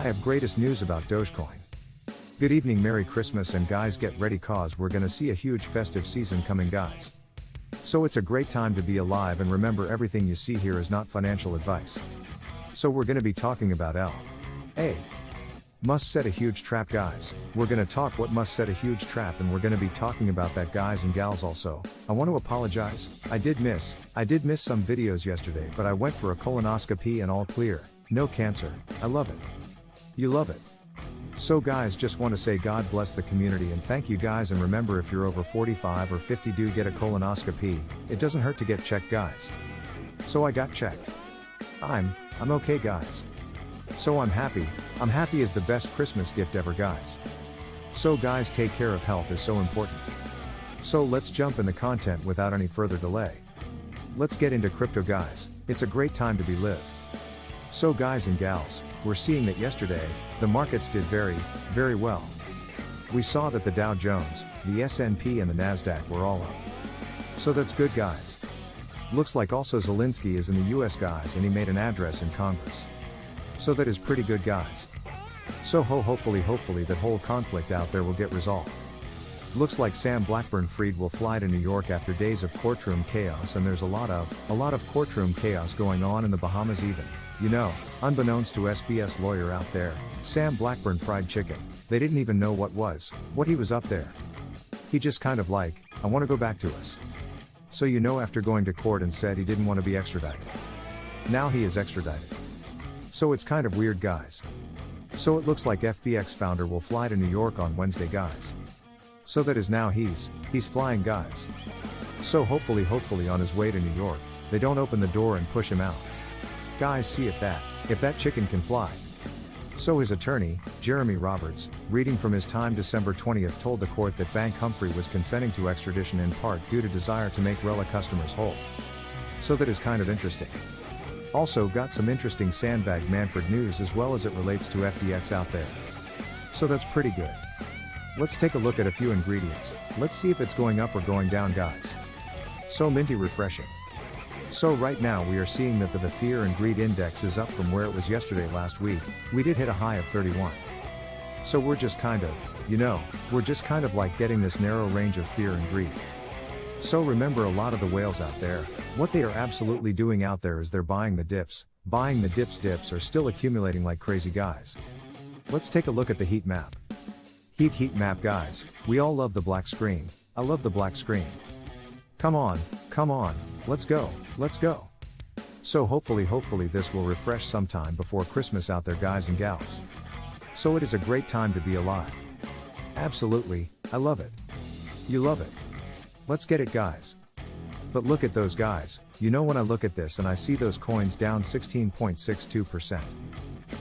I have greatest news about Dogecoin. Good evening, Merry Christmas, and guys, get ready cause we're gonna see a huge festive season coming, guys. So it's a great time to be alive, and remember everything you see here is not financial advice. So we're gonna be talking about L. A. Must set a huge trap, guys. We're gonna talk what must set a huge trap, and we're gonna be talking about that, guys and gals. Also, I want to apologize. I did miss, I did miss some videos yesterday, but I went for a colonoscopy and all clear. No cancer. I love it. You love it. So guys just want to say God bless the community and thank you guys and remember if you're over 45 or 50 do get a colonoscopy, it doesn't hurt to get checked guys. So I got checked. I'm, I'm okay guys. So I'm happy, I'm happy is the best Christmas gift ever guys. So guys take care of health is so important. So let's jump in the content without any further delay. Let's get into crypto guys, it's a great time to be lived. So guys and gals, we're seeing that yesterday, the markets did very, very well. We saw that the Dow Jones, the S&P and the Nasdaq were all up. So that's good guys. Looks like also Zelensky is in the US guys and he made an address in Congress. So that is pretty good guys. So ho hopefully hopefully that whole conflict out there will get resolved. Looks like Sam Bankman-Fried will fly to New York after days of courtroom chaos and there's a lot of, a lot of courtroom chaos going on in the Bahamas even. You know, unbeknownst to SBF's lawyer out there, Sam Bankman fried chicken, they didn't even know what was, what he was up there. He just kind of like, I want to go back to us. So you know after going to court and said he didn't want to be extradited. Now he is extradited. So it's kind of weird guys. So it looks like FTX founder will fly to New York on Wednesday guys. So that is now he's, he's flying guys. So hopefully hopefully on his way to New York, they don't open the door and push him out. Guys see if that, if that chicken can fly. So his attorney, Jerone Roberts, reading from his time December 20th told the court that Bankman-Fried was consenting to extradition in part due to desire to make Rella customers whole. So that is kind of interesting. Also got some interesting Sam Bankman-Fried news as well as it relates to FTX out there. So that's pretty good. Let's take a look at a few ingredients, let's see if it's going up or going down guys. So minty refreshing. So right now we are seeing that the, fear and greed index is up from where it was yesterday last week, we did hit a high of 31. So we're just kind of, you know, we're just kind of like getting this narrow range of fear and greed. So remember a lot of the whales out there, what they are absolutely doing out there is they're buying the dips, buying the dips dips are still accumulating like crazy guys. Let's take a look at the heat map. Heat heat map guys, we all love the black screen, I love the black screen. Come on, come on, let's go, let's go. So hopefully hopefully this will refresh sometime before Christmas out there guys and gals. So it is a great time to be alive. Absolutely, I love it. You love it. Let's get it guys. But look at those guys, you know when I look at this and I see those coins down 16.62%.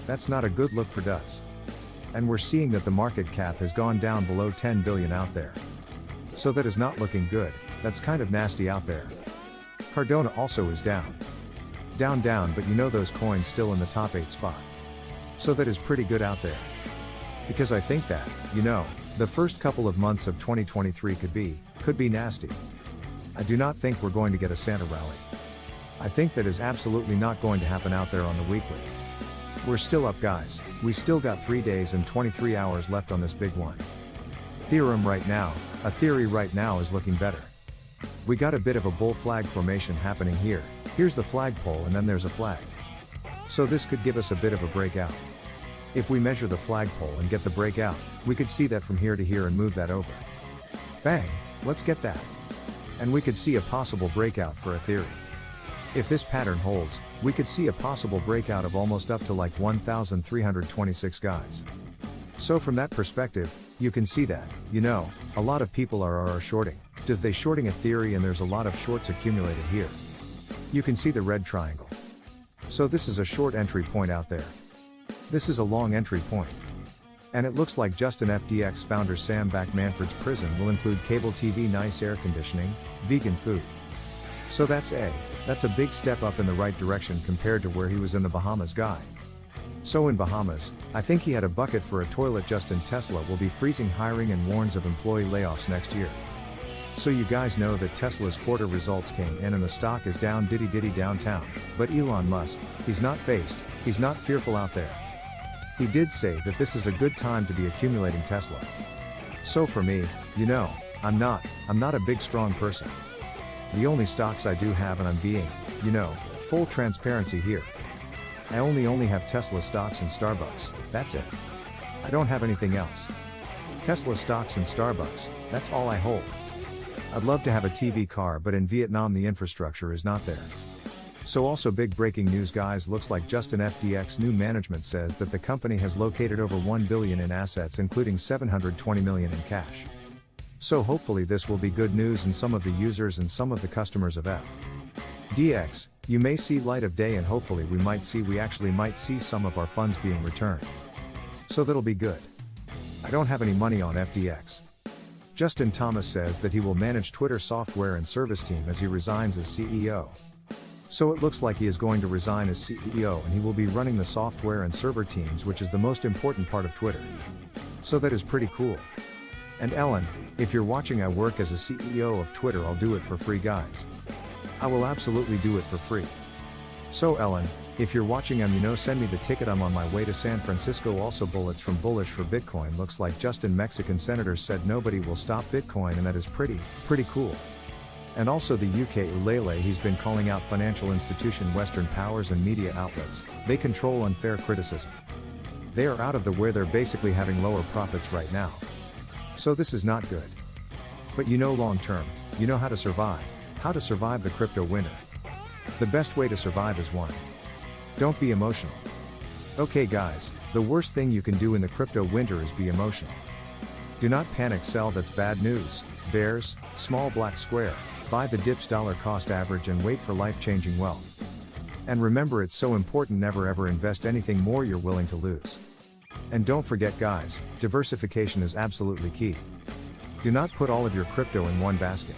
That's not a good look for does. And we're seeing that the market cap has gone down below 10 billion out there. So that is not looking good, that's kind of nasty out there. Cardano also is down. Down down but you know those coins still in the top 8 spot. So that is pretty good out there. Because I think that, you know, the first couple of months of 2023 could be, could be nasty. I do not think we're going to get a Santa rally. I think that is absolutely not going to happen out there on the weekly. We're still up guys, we still got 3 days and 23 hours left on this big one. Ethereum right now, Ethereum right now is looking better. We got a bit of a bull flag formation happening here, here's the flagpole and then there's a flag. So this could give us a bit of a breakout. If we measure the flagpole and get the breakout, we could see that from here to here and move that over. Bang, let's get that. And we could see a possible breakout for Ethereum. If this pattern holds, we could see a possible breakout of almost up to like 1,326 guys. So from that perspective, you can see that, you know, a lot of people are, are, are shorting. Does they shorting Ethereum and there's a lot of shorts accumulated here. You can see the red triangle. So this is a short entry point out there. This is a long entry point. And it looks like Justin FTX founder Sam Bankman-Fried's prison will include cable TV nice air conditioning, vegan food. So that's A, that's a big step up in the right direction compared to where he was in the Bahamas guy. So in Bahamas, I think he had a bucket for a toilet Justin Tesla will be freezing hiring and warns of employee layoffs next year. So you guys know that Tesla's quarter results came in and the stock is down diddy diddy downtown, but Elon Musk, he's not faced, he's not fearful out there. He did say that this is a good time to be accumulating Tesla. So for me, you know, I'm not, I'm not a big strong person. The only stocks I do have and I'm being, you know, full transparency here. I only only have Tesla stocks and Starbucks, that's it. I don't have anything else. Tesla stocks and Starbucks, that's all I hold. I'd love to have a TV car but in Vietnam the infrastructure is not there. So also big breaking news guys looks like Justin FTX new management says that the company has located over 1 billion in assets including 720 million in cash. So hopefully this will be good news in some of the users and some of the customers of F. DX, you may see light of day and hopefully we might see we actually might see some of our funds being returned. So that'll be good. I don't have any money on FTX. Justin Thomas says that he will manage Twitter software and service team as he resigns as CEO. So it looks like he is going to resign as CEO and he will be running the software and server teams which is the most important part of Twitter. So that is pretty cool. And Elon, if you're watching I work as a CEO of Twitter I'll do it for free guys. I will absolutely do it for free. So Elon, if you're watching I'm you know send me the ticket I'm on my way to San Francisco also bullets from bullish for Bitcoin looks like Justin Mexican senator said nobody will stop Bitcoin and that is pretty, pretty cool. And also the UK Ulele he's been calling out financial institution Western powers and media outlets, they control unfair criticism. They are out of the where they're basically having lower profits right now. So this is not good. But you know long term, you know how to survive, how to survive the crypto winter. The best way to survive is one. Don't be emotional. Okay guys, the worst thing you can do in the crypto winter is be emotional. Do not panic sell that's bad news, bears, small black square, buy the dips dollar cost average and wait for life changing wealth. And remember it's so important never ever invest anything more you're willing to lose. And don't forget guys, diversification is absolutely key. Do not put all of your crypto in one basket.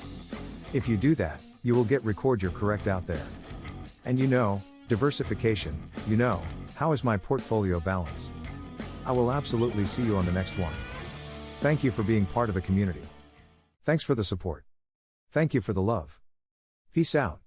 If you do that, you will get record your correct out there. And you know, Diversification, you know, how is my portfolio balance? I will absolutely see you on the next one. Thank you for being part of the community. Thanks for the support. Thank you for the love. Peace out.